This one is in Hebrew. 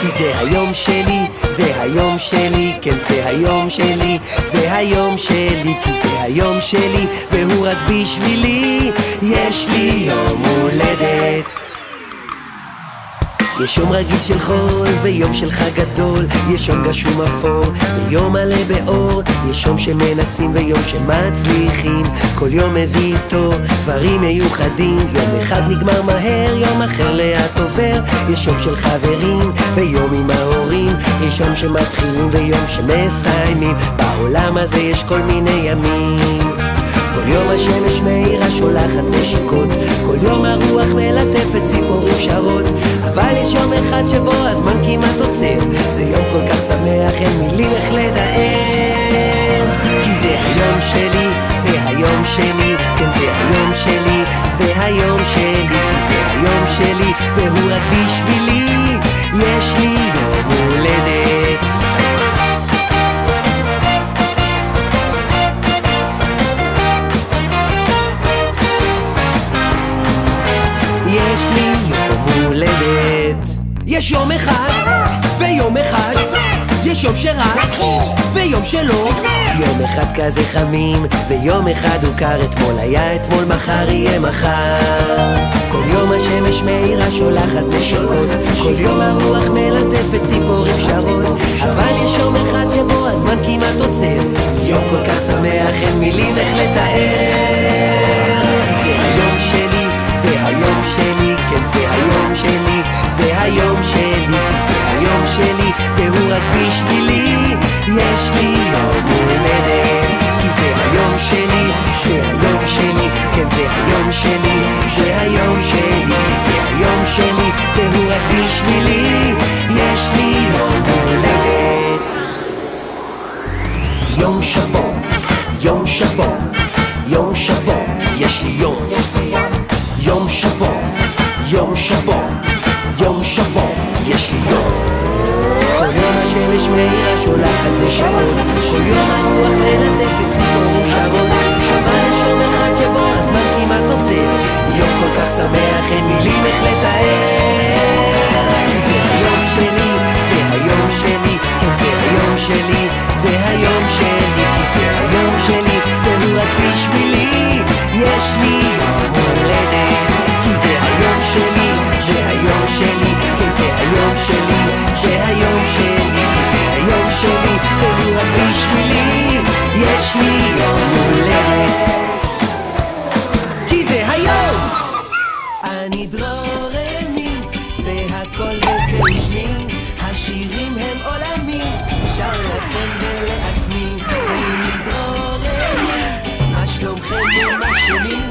כי זה היום שלי, זה היום שלי, כן זה היום שלי, זה היום שלי, כי זה היום שלי, והוא רק בשבילי, יש לי יום הולדת. יש יום רגיל של חול ויום של חג גדול יש יום גשום אפור ויום מלא באור יש יום שמנסים ויום שמצליחים כל יום מביא איתו דברים מיוחדים יום אחד נגמר מהר, יום אחר לאט עובר יש יום של חברים ויום עם ההורים. יש יום שמתחילים ויום שמסיימים. בעולם הזה יש כל מיני ימים. כל יום השמש מאירה שולחת נשיקות. כל יום הרוח מלטפת ציפורים שרות. אבל יש יום אחד שבו הזמן כמעט עוצר. זה יום כל כך שמח, אין מילים איך לתאר. כי זה היום שלי, שלי, כן זה היום שלי זה היום שלי, כי זה היום שלי והוא רק בשבילי יש לי יום הולדת יש לי יום הולדת. יש יום אחד, ויום אחד, יש יום שרק, ויום שלא. יום אחד כזה חמים, ויום אחד הוא קר. אתמול היה אתמול, מחר יהיה מחר. כל יום השמש מאירה שולחת נשיקות, כל יום הרוח מלטפת ציפורים שרות. אבל יש יום אחד שבו הזמן כמעט עוצר. יום כל כך שמח, אין מילים איך לתאר. זה היום שלי, זה היום שלי, כן זה היום שלי, זה היום שלי, כי זה היום שלי, והוא רק בשבילי, יש לי יום הולדת, כי זה היום שלי, זה היום שלי, כן זה היום שלי, זה היום שלי, כי זה היום שלי, והוא רק בשבילי, יש לי יום הולדת. יום שבו, יום שבו, יום שבו, יש לי יום. יום שבו, יום שבו, יום שבו, יש לי יום. כל יום השמש מאירה שולחת נשיקות, כל יום הרוח מלטפת ציפורים אבל יש יום אחד שבו הזמן כמעט עוצר, יום כל כך שמח אין מילים איך לתאר. כי זה היום שלי, זה היום שלי, כן זה היום שלי, זה היום שלי, כי זה היום שלי, והוא רק בשבילי, יש לי שמי יום הולדת כי זה היום! אני דרור זה הכל וזה שמי השירים הם עולמי, שר לכם ולעצמי. קוראים לי דרור מה שלומכם ומה שלומי?